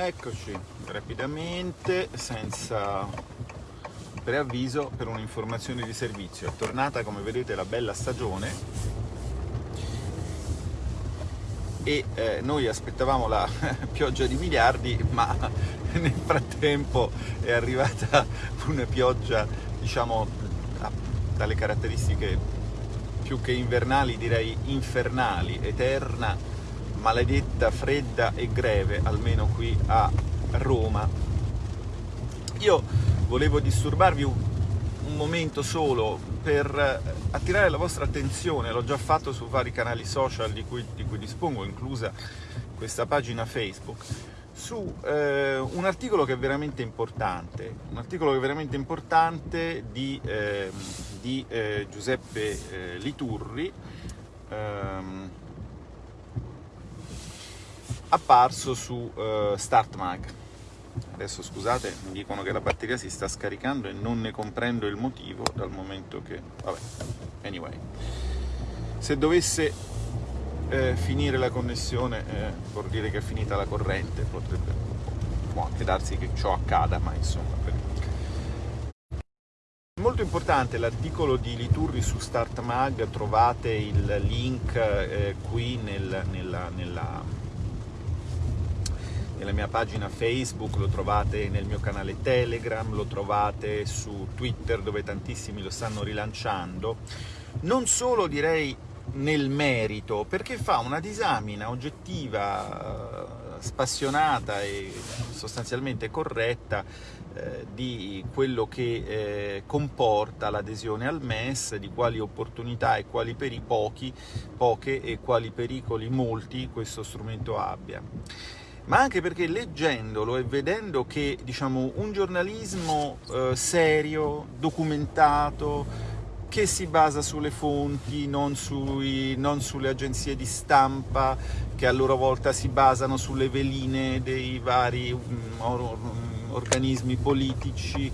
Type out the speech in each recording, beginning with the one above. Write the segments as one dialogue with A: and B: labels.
A: Eccoci, rapidamente, senza preavviso, per un'informazione di servizio. È tornata, come vedete, la bella stagione e eh, noi aspettavamo la pioggia di miliardi, ma nel frattempo è arrivata una pioggia, diciamo, dalle caratteristiche più che invernali, direi infernali, eterna, maledetta, fredda e greve, almeno qui a Roma. Io volevo disturbarvi un, un momento solo per attirare la vostra attenzione, l'ho già fatto su vari canali social di cui, di cui dispongo, inclusa questa pagina Facebook, su eh, un articolo che è veramente importante, un articolo che è veramente importante di, eh, di eh, Giuseppe eh, Liturri, ehm, apparso su uh, StartMag. Adesso scusate, mi dicono che la batteria si sta scaricando e non ne comprendo il motivo dal momento che... vabbè, anyway. Se dovesse eh, finire la connessione eh, vuol dire che è finita la corrente, potrebbe, può anche darsi che ciò accada, ma insomma... Per... Molto importante l'articolo di Liturri su StartMag, trovate il link eh, qui nel, nella, nella nella mia pagina Facebook, lo trovate nel mio canale Telegram, lo trovate su Twitter dove tantissimi lo stanno rilanciando, non solo direi nel merito, perché fa una disamina oggettiva, eh, spassionata e sostanzialmente corretta eh, di quello che eh, comporta l'adesione al MES, di quali opportunità e quali peri pochi, poche e quali pericoli molti questo strumento abbia ma anche perché leggendolo e vedendo che diciamo, un giornalismo eh, serio, documentato, che si basa sulle fonti, non, sui, non, sulle agenzie di stampa, che a loro volta si basano sulle veline dei vari um, or, um, organismi politici,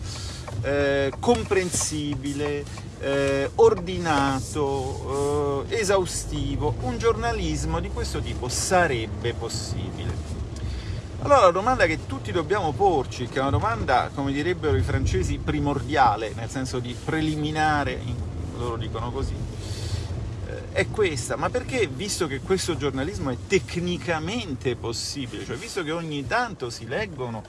A: eh, comprensibile, eh, ordinato, eh, esaustivo, un giornalismo di questo tipo sarebbe possibile. Allora la domanda che tutti dobbiamo porci, che è una domanda, come direbbero i francesi, primordiale, nel senso di preliminare, loro dicono così, eh, è questa, ma perché, visto che questo giornalismo è tecnicamente possibile, cioè visto che ogni tanto si leggono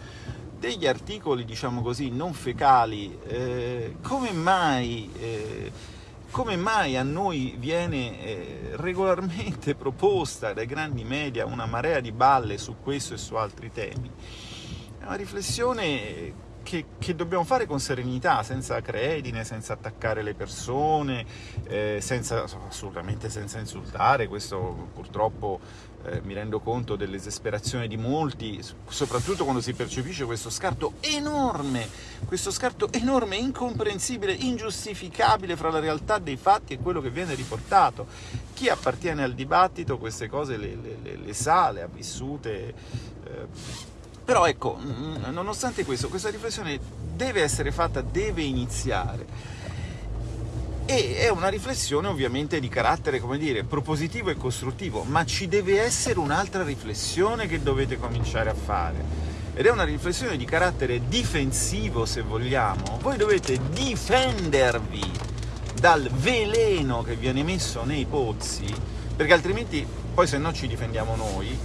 A: degli articoli, diciamo così, non fecali, eh, come mai... Eh, come mai a noi viene eh, regolarmente proposta dai grandi media una marea di balle su questo e su altri temi? È una riflessione che, che, dobbiamo fare con serenità, senza credine, senza attaccare le persone, eh, senza, assolutamente senza insultare, questo purtroppo eh, mi rendo conto dell'esasperazione di molti, soprattutto quando si percepisce questo scarto enorme, questo scarto enorme, incomprensibile, ingiustificabile fra la realtà dei fatti e quello che viene riportato. Chi appartiene al dibattito queste cose le, le, le sa, le ha vissute, eh, però ecco, mm, nonostante questo, questa riflessione deve essere fatta, deve iniziare. E è una riflessione ovviamente di carattere, come dire, propositivo e costruttivo, ma ci deve essere un'altra riflessione che dovete cominciare a fare. Ed è una riflessione di carattere difensivo, se vogliamo. Voi dovete difendervi dal veleno che viene messo nei pozzi, perché altrimenti poi se no ci difendiamo noi,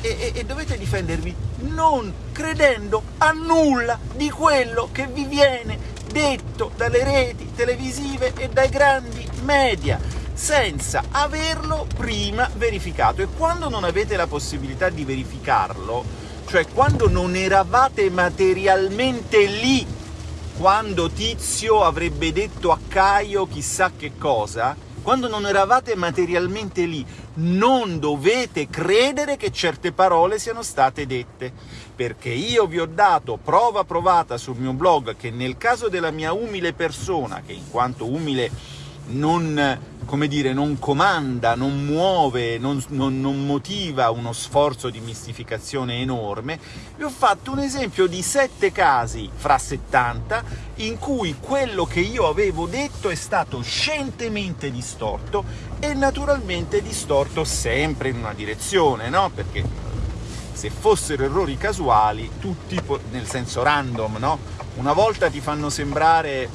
A: e, e, dovete difendervi non credendo a nulla di quello che vi viene detto dalle reti televisive e dai grandi media, senza averlo prima verificato. E quando non avete la possibilità di verificarlo, cioè quando non eravate materialmente lì, quando Tizio avrebbe detto a Caio chissà che cosa, quando non eravate materialmente lì, non dovete credere che certe parole siano state dette, perché io vi ho dato prova provata sul mio blog che nel caso della mia umile persona, che in quanto umile non, dire, non comanda, non muove, non, non, non, motiva uno sforzo di mistificazione enorme, vi ho fatto un esempio di sette casi fra 70 in cui quello che io avevo detto è stato scientemente distorto e naturalmente distorto sempre in una direzione, no? Perché se fossero errori casuali, tutti, nel senso random, no? Una volta ti fanno sembrare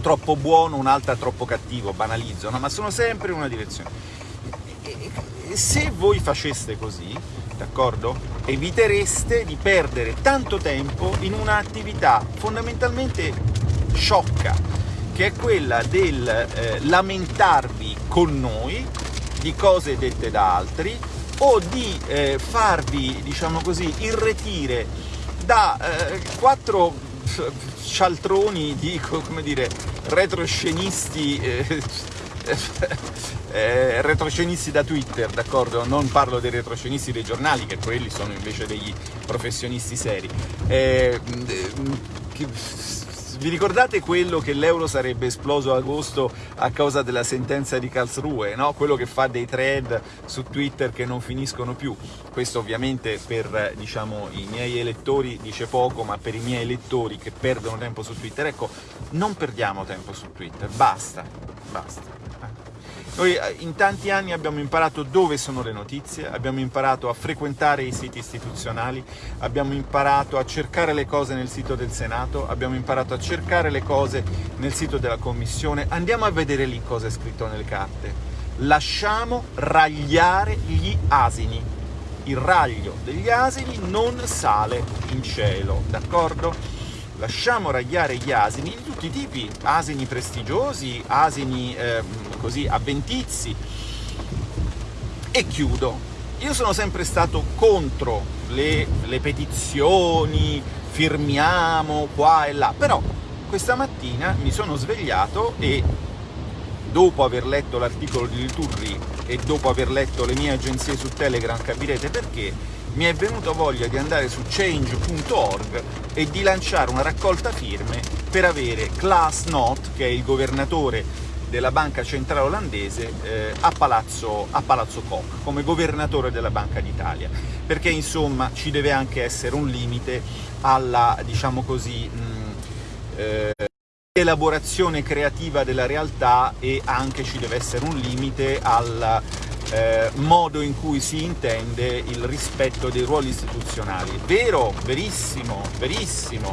A: troppo buono, un'altra troppo cattivo, banalizzo, no? ma sono sempre in una direzione. E, e se voi faceste così, d'accordo? Evitereste di perdere tanto tempo in un'attività fondamentalmente sciocca, che è quella del eh, lamentarvi con noi di cose dette da altri o di eh, farvi, diciamo così, irretire da eh, quattro cialtroni di, come dire, retroscenisti eh, eh, retroscenisti da Twitter, d'accordo? Non parlo dei retroscenisti dei giornali, che quelli sono invece degli professionisti seri. Eh, che, vi ricordate quello che l'euro sarebbe esploso ad agosto a causa della sentenza di Karlsruhe, no? quello che fa dei thread su Twitter che non finiscono più? Questo ovviamente per diciamo, i miei elettori dice poco, ma per i miei elettori che perdono tempo su Twitter, ecco, non perdiamo tempo su Twitter, basta, basta. Noi eh, in tanti anni abbiamo imparato dove sono le notizie, abbiamo imparato a frequentare i siti istituzionali, abbiamo imparato a cercare le cose nel sito del Senato, abbiamo imparato a cercare le cose nel sito della Commissione, andiamo a vedere lì cosa è scritto nelle carte. Lasciamo ragliare gli asini. Il raglio degli asini non sale in cielo, d'accordo? Lasciamo ragliare gli asini di tutti i tipi, asini prestigiosi, asini eh, così avventizi. E chiudo. Io sono sempre stato contro le, le petizioni, firmiamo qua e là, però questa mattina mi sono svegliato e dopo aver letto l'articolo di Liturri e dopo aver letto le mie agenzie su Telegram capirete perché, mi è venuta voglia di andare su change.org e di lanciare una raccolta firme per avere Klaas Not, che è il governatore della banca centrale olandese eh, a, Palazzo, a Palazzo Koch, come governatore della Banca d'Italia, perché insomma ci deve anche essere un limite alla, diciamo così, mh, eh, elaborazione creativa della realtà e anche ci deve essere un limite al eh, modo in cui si intende il rispetto dei ruoli istituzionali. Vero, verissimo, verissimo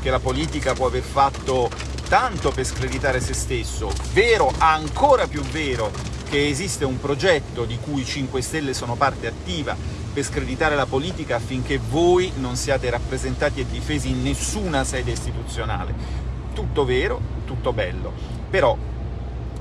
A: che la politica può aver fatto tanto per screditare se stesso, vero, ancora più vero, che esiste un progetto di cui i 5 Stelle sono parte attiva per screditare la politica affinché voi non siate rappresentati e difesi in nessuna sede istituzionale. Tutto vero, tutto bello, però,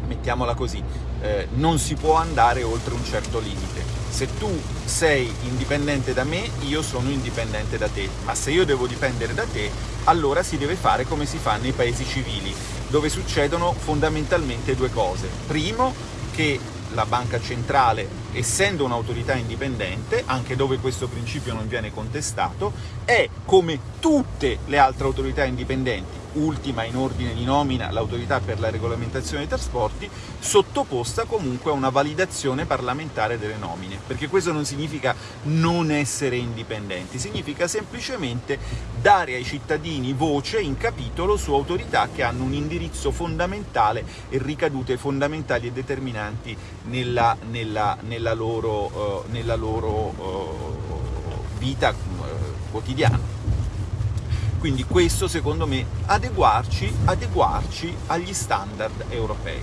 A: mettiamola così, eh, non si può andare oltre un certo limite se tu sei indipendente da me, io sono indipendente da te, ma se io devo dipendere da te, allora si deve fare come si fa nei paesi civili, dove succedono fondamentalmente due cose. Primo, che la banca centrale, essendo un'autorità indipendente, anche dove questo principio non viene contestato, è come tutte le altre autorità indipendenti, ultima in ordine di nomina l'autorità per la regolamentazione dei trasporti, sottoposta comunque a una validazione parlamentare delle nomine, perché questo non significa non essere indipendenti, significa semplicemente dare ai cittadini voce in capitolo su autorità che hanno un indirizzo fondamentale e ricadute fondamentali e determinanti nella, nella, nella loro, uh, nella loro uh, vita uh, quotidiana. Quindi questo secondo me adeguarci, adeguarci agli standard europei.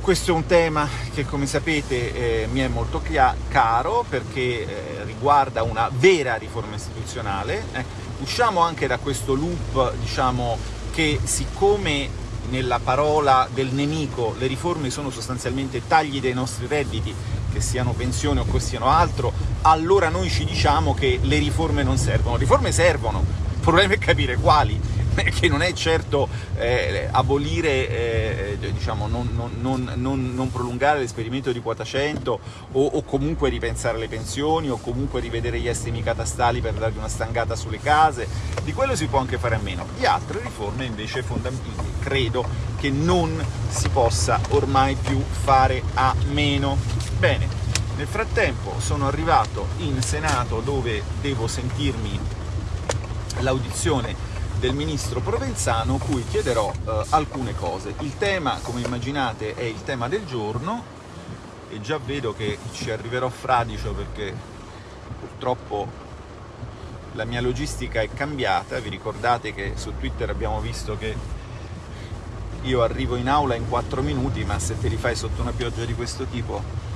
A: Questo è un tema che come sapete eh, mi è molto caro perché eh, riguarda una vera riforma istituzionale. Eh, usciamo anche da questo loop diciamo, che siccome nella parola del nemico le riforme sono sostanzialmente tagli dei nostri redditi, che siano pensioni o che siano altro, allora noi ci diciamo che le riforme non servono. Le riforme servono, problema è capire quali, che non è certo eh, abolire, eh, diciamo, non, non, non, non, prolungare l'esperimento di quota 100 o, o, comunque ripensare le pensioni o comunque rivedere gli estimi catastali per dargli una stangata sulle case, di quello si può anche fare a meno. Di altre riforme invece fondamentali credo che non si possa ormai più fare a meno. Bene, nel frattempo sono arrivato in Senato dove devo sentirmi l'audizione del ministro Provenzano, cui chiederò eh, alcune cose. Il tema, come immaginate, è il tema del giorno, e già vedo che ci arriverò fradicio perché purtroppo la mia logistica è cambiata, vi ricordate che su Twitter abbiamo visto che io arrivo in aula in 4 minuti, ma se te li fai sotto una pioggia di questo tipo...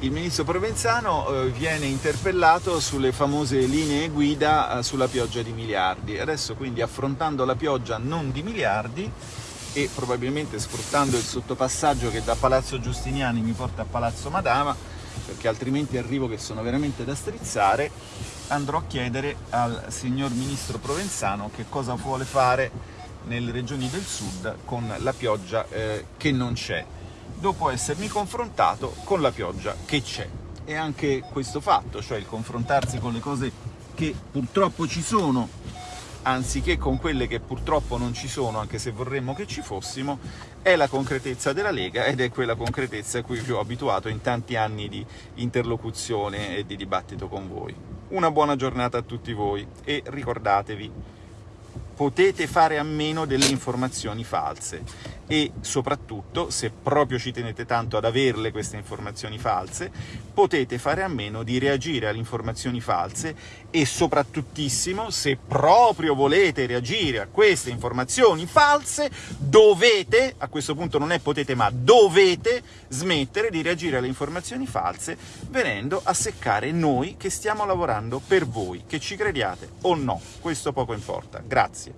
A: Il ministro Provenzano eh, viene interpellato sulle famose linee guida eh, sulla pioggia di miliardi. Adesso quindi affrontando la pioggia non di miliardi e probabilmente sfruttando il sottopassaggio che da Palazzo Giustiniani mi porta a Palazzo Madama, perché altrimenti arrivo che sono veramente da strizzare, andrò a chiedere al signor Ministro Provenzano che cosa vuole fare nelle regioni del sud con la pioggia eh, che non c'è, dopo essermi confrontato con la pioggia che c'è. E anche questo fatto, cioè il confrontarsi con le cose che purtroppo ci sono, anziché con quelle che purtroppo non ci sono, anche se vorremmo che ci fossimo, è la concretezza della Lega ed è quella concretezza a cui vi ho abituato in tanti anni di interlocuzione e di dibattito con voi. Una buona giornata a tutti voi e ricordatevi, potete fare a meno delle informazioni false e soprattutto, se proprio ci tenete tanto ad averle queste informazioni false, potete fare a meno di reagire alle informazioni false e soprattutto, se proprio volete reagire a queste informazioni false, dovete, a questo punto non è potete ma dovete, smettere di reagire alle informazioni false venendo a seccare noi che stiamo lavorando per voi, che ci crediate o no, questo poco importa. Grazie.